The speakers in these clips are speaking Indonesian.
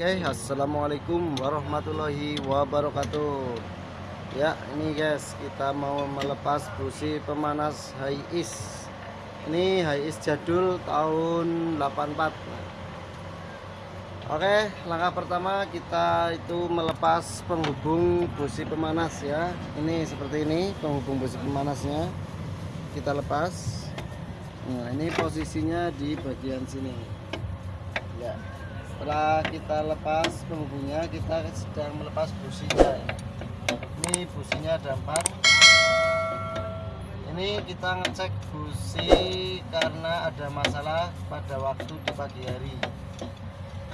Oke, assalamualaikum warahmatullahi wabarakatuh. Ya, ini guys, kita mau melepas busi pemanas high is. Ini high is jadul tahun 84. Oke, langkah pertama kita itu melepas penghubung busi pemanas ya. Ini seperti ini penghubung busi pemanasnya. Kita lepas. Nah, ini posisinya di bagian sini. Ya setelah kita lepas penghubungnya kita sedang melepas businya ini. Businya ada empat. Ini kita ngecek busi karena ada masalah pada waktu di pagi hari.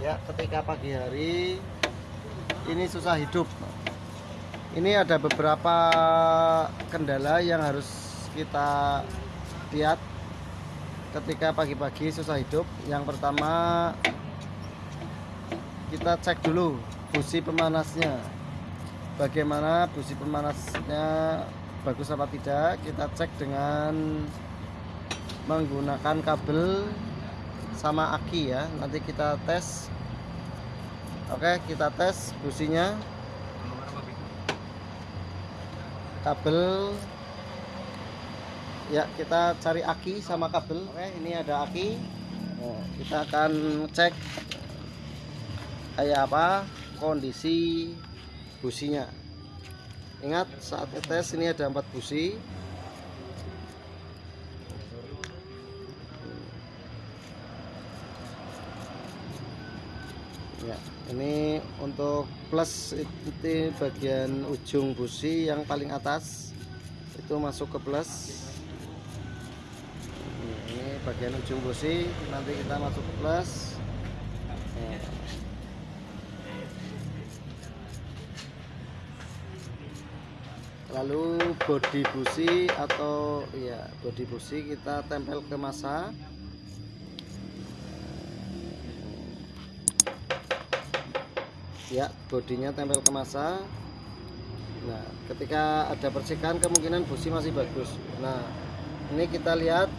Ya ketika pagi hari ini susah hidup. Ini ada beberapa kendala yang harus kita lihat. Ketika pagi-pagi susah hidup. Yang pertama kita cek dulu busi pemanasnya. Bagaimana busi pemanasnya bagus apa tidak kita cek dengan menggunakan kabel sama aki ya. Nanti kita tes. Oke kita tes businya. Kabel. Ya kita cari aki sama kabel. Oke ini ada aki. Nah, kita akan cek kayak apa? Kondisi businya. Ingat saat tes ini ada empat busi. Ya ini untuk plus itu bagian ujung busi yang paling atas. Itu masuk ke plus. Ini bagian ujung busi nanti kita masuk ke plus. Ya. Lalu body busi atau ya body busi kita tempel ke masa. Ya bodinya tempel ke masa. Nah ketika ada percikan kemungkinan busi masih bagus. Nah ini kita lihat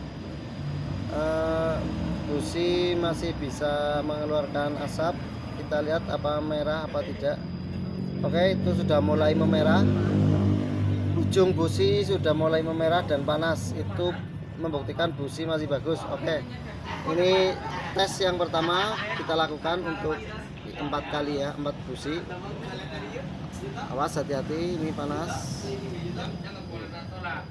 eh, busi masih bisa mengeluarkan asap. Kita lihat apa merah apa tidak. Oke itu sudah mulai memerah ujung busi sudah mulai memerah dan panas. Itu membuktikan busi masih bagus. Oke ini tes yang pertama kita lakukan untuk empat kali ya empat busi. Awas hati-hati ini panas.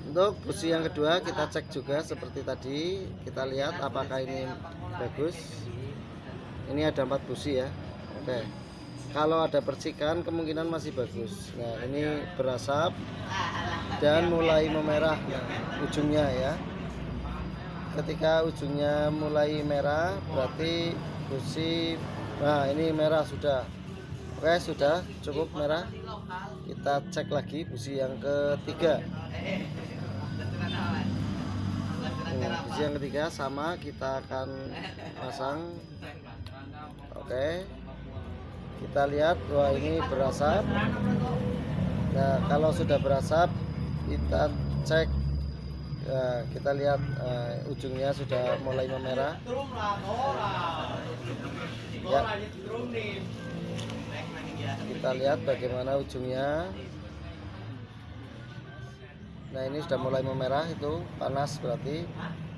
Untuk busi yang kedua kita cek juga seperti tadi. Kita lihat apakah ini bagus. Ini ada empat busi ya. Oke kalau ada percikan kemungkinan masih bagus. Nah ini berasap dan mulai memerah ujungnya ya. Ketika ujungnya mulai merah berarti busi nah ini merah sudah. Oke sudah cukup merah. Kita cek lagi busi yang ketiga. Busi yang ketiga sama kita akan pasang. Oke kita lihat wah ini berasap. Nah kalau sudah berasap kita cek. Ya, kita lihat uh, ujungnya sudah mulai memerah. Ya. Kita lihat bagaimana ujungnya. Nah ini sudah mulai memerah itu panas berarti.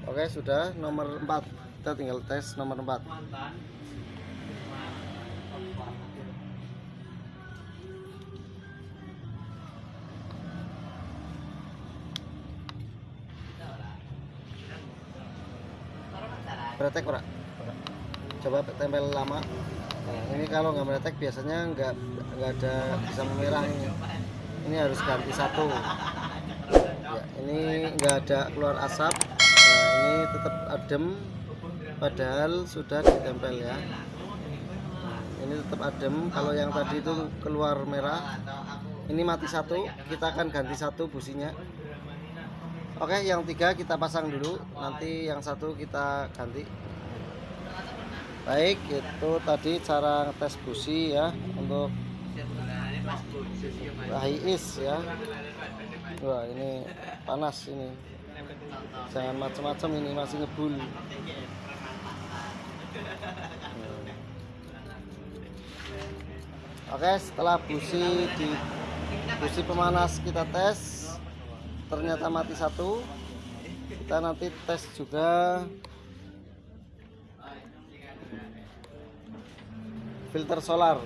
Oke sudah nomor 4 kita tinggal tes nomor 4 Bretek ora? Coba tempel lama. Nah, ini kalau nggak meretek biasanya nggak nggak ada bisa memerah ini. Ini harus ganti satu. Ya, ini nggak ada keluar asap. Nah, ini tetap adem. Padahal sudah ditempel ya. Ini tetap adem. Kalau yang tadi itu keluar merah, ini mati satu. Kita akan ganti satu businya. Oke, yang tiga kita pasang dulu, nanti yang satu kita ganti. Baik, itu tadi cara tes busi ya untuk is ya. Wah, ini panas ini. Jangan macam-macam ini masih ngebul. oke setelah busi di busi pemanas kita tes ternyata mati satu. Kita nanti tes juga. Filter solar.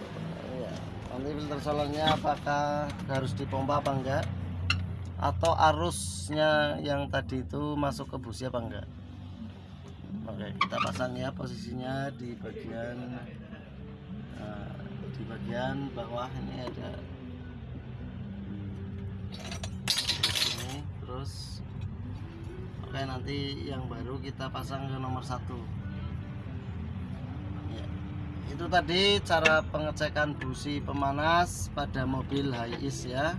Ya, nanti filter solarnya apakah harus dipompa apa enggak? Atau arusnya yang tadi itu masuk ke busi apa enggak? Oke kita pasang ya posisinya di bagian nah, di bagian bawah. Ini ada ini terus oke nanti yang baru kita pasang ke nomor satu. Ya. itu tadi cara pengecekan busi pemanas pada mobil Hiace ya.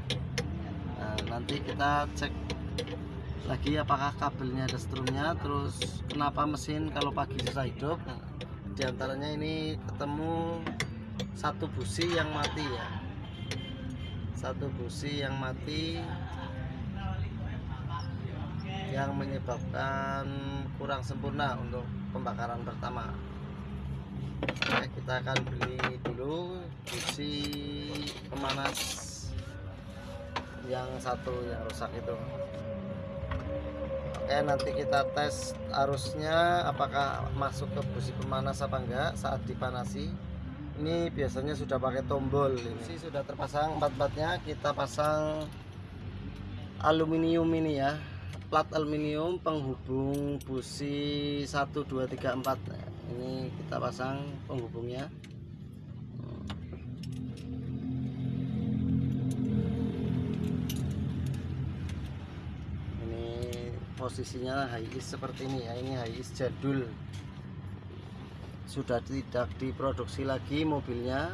Nah, nanti kita cek lagi apakah kabelnya ada strumnya terus kenapa mesin kalau pagi susah hidup. Nah, di antaranya ini ketemu satu busi yang mati ya. Satu busi yang mati yang menyebabkan kurang sempurna untuk pembakaran pertama. Oke, kita akan beli dulu busi pemanas yang satu yang rusak itu. Oke nanti kita tes arusnya apakah masuk ke busi pemanas apa enggak saat dipanasi. Ini biasanya sudah pakai tombol ini sudah terpasang empat-empatnya kita pasang aluminium ini ya plat aluminium penghubung busi 1 2 3 4 ini kita pasang penghubungnya. Posisinya Hiace seperti ini ya. Ini Hiace jadul. Sudah tidak diproduksi lagi mobilnya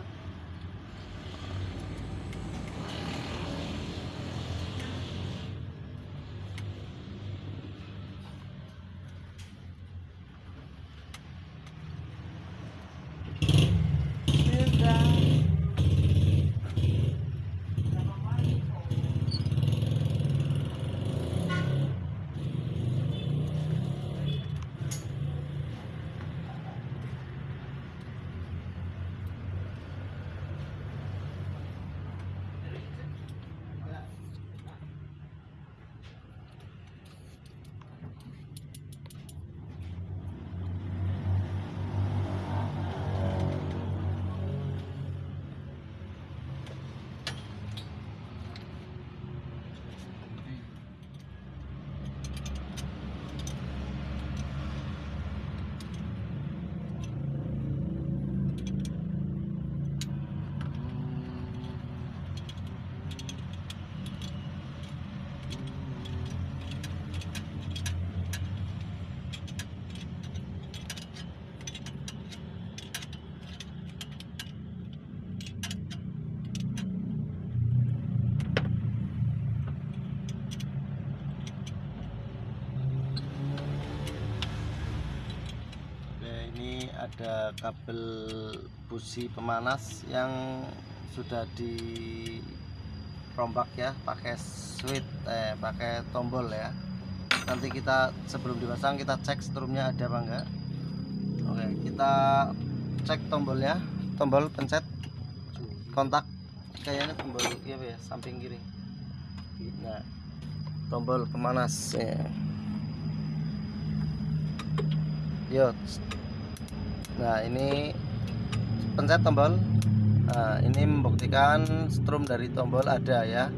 ada kabel busi pemanas yang sudah di rombak ya pakai switch eh pakai tombol ya. Nanti kita sebelum dipasang kita cek strumnya ada apa enggak. Oke kita cek tombolnya. Tombol pencet. Kontak. Kayaknya tombol iya ya samping kiri. Nah tombol pemanas ya. yo nah ini pencet tombol. Nah, ini membuktikan strum dari tombol ada ya.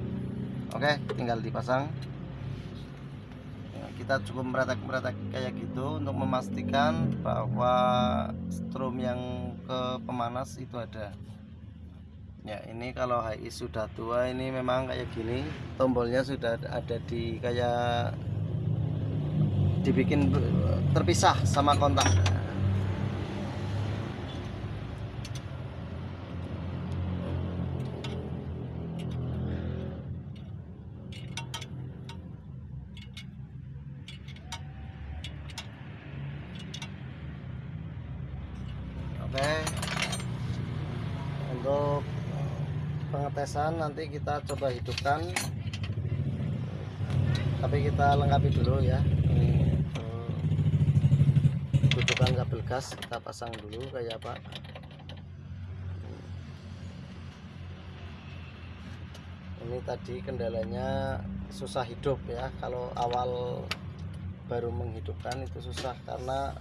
Oke tinggal dipasang. Ya, kita cukup meretek-meretek kayak gitu untuk memastikan bahwa strum yang ke pemanas itu ada. Ya ini kalau HI sudah tua ini memang kayak gini. Tombolnya sudah ada di kayak dibikin terpisah sama kontak pengetesan nanti kita coba hidupkan. Tapi kita lengkapi dulu ya. Ini dudukan kabel gas kita pasang dulu kayak apa. Ini tadi kendalanya susah hidup ya. Kalau awal baru menghidupkan itu susah karena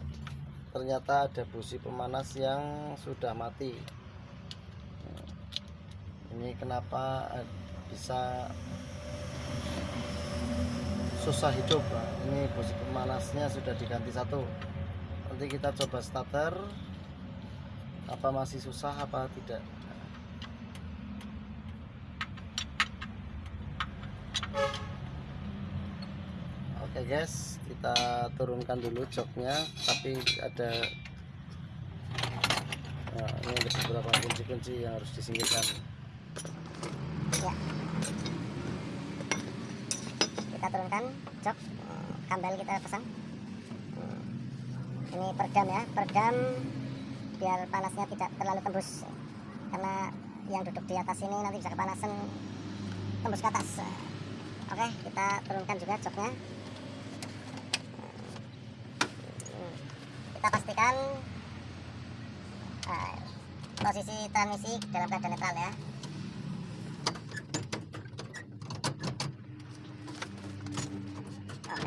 ternyata ada busi pemanas yang sudah mati ini kenapa bisa susah hidup ini busi pemanasnya sudah diganti satu. Nanti kita coba starter. Apa masih susah apa tidak? Oke guys, kita turunkan dulu joknya, tapi ada nah, ini ada beberapa kunci-kunci yang harus disingkirkan. Ya. Kita turunkan jok kambal kita pasang. Ini peredam ya. Peredam biar panasnya tidak terlalu tembus. Karena yang duduk di atas ini nanti bisa kepanasan tembus ke atas. Oke kita turunkan juga joknya kita pastikan ah, posisi transmisi dalam keadaan netral ya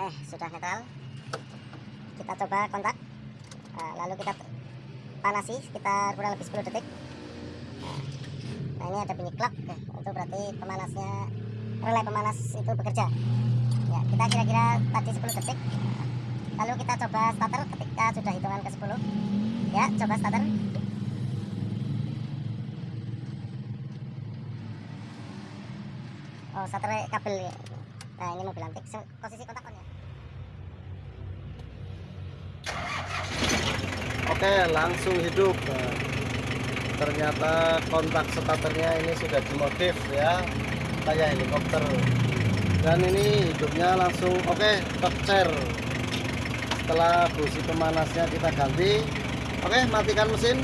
Oke, sudah netral. Kita coba kontak. Nah, lalu kita panasi sekitar kurang lebih 10 detik. Nah, ini ada bunyi klak. ya. Itu berarti pemanasnya relay pemanas itu bekerja. Ya, kita kira-kira tadi 10 detik. Lalu kita coba starter ketika sudah hitungan ke 10. Ya, coba starter. Oh, starter kabel ya. Nah, ini mobil antik. Posisi kontak on ya. Oke, langsung hidup. Ternyata kontak starternya ini sudah dimodif ya, kayak helikopter. Dan ini hidupnya langsung oke, chair. Setelah busi pemanasnya kita ganti, oke matikan mesin.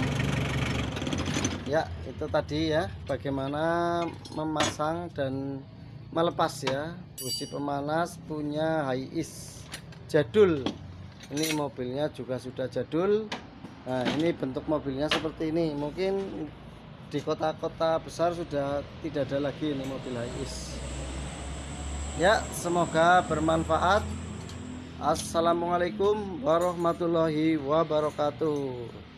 Ya, itu tadi ya, bagaimana memasang dan melepas ya busi pemanas punya Hiace jadul ini mobilnya juga sudah jadul nah ini bentuk mobilnya seperti ini. Mungkin di kota-kota besar sudah tidak ada lagi ini mobil Hiace ya semoga bermanfaat. Assalamualaikum warahmatullahi wabarakatuh